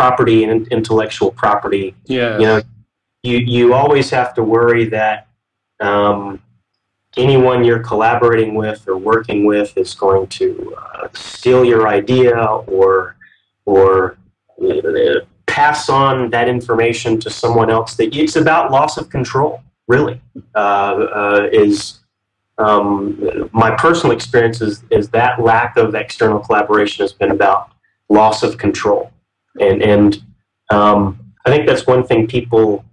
property and intellectual property. Yeah. You know, you you always have to worry that um, anyone you're collaborating with or working with is going to uh, steal your idea or or uh, pass on that information to someone else. That it's about loss of control, really. Uh, uh is um, my personal experience is, is that lack of external collaboration has been about loss of control, and and um, I think that's one thing people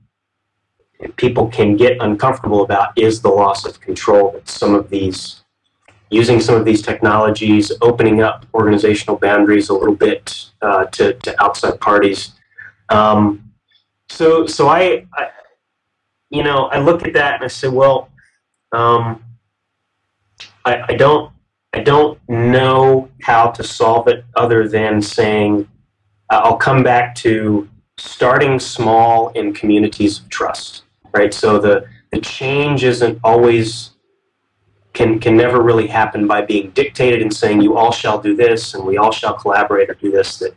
people can get uncomfortable about is the loss of control that some of these using some of these technologies, opening up organizational boundaries a little bit uh, to, to outside parties. Um, so, so I, I, you know, I look at that and I say, well, um, I, I don't, I don't know how to solve it other than saying, uh, I'll come back to starting small in communities of trust, right? So the, the change isn't always can can never really happen by being dictated and saying you all shall do this and we all shall collaborate or do this. That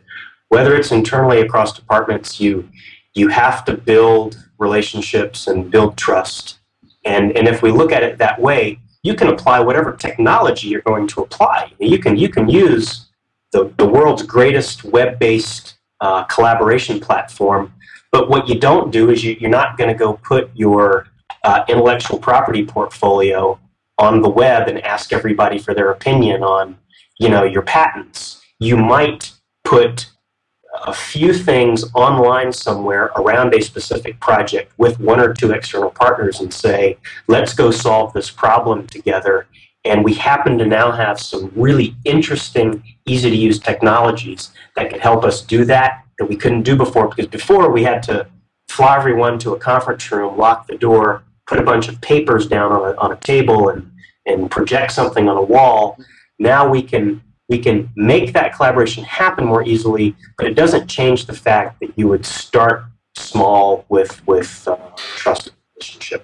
whether it's internally across departments, you you have to build relationships and build trust. And and if we look at it that way, you can apply whatever technology you're going to apply. You can you can use the, the world's greatest web-based uh, collaboration platform, but what you don't do is you, you're not going to go put your uh, intellectual property portfolio on the web and ask everybody for their opinion on, you know, your patents. You might put a few things online somewhere around a specific project with one or two external partners and say, let's go solve this problem together. And we happen to now have some really interesting, easy to use technologies that can help us do that that we couldn't do before because before we had to fly everyone to a conference room, lock the door, put a bunch of papers down on a, on a table and, and project something on a wall. Now we can we can make that collaboration happen more easily, but it doesn't change the fact that you would start small with with uh, trusted relationship.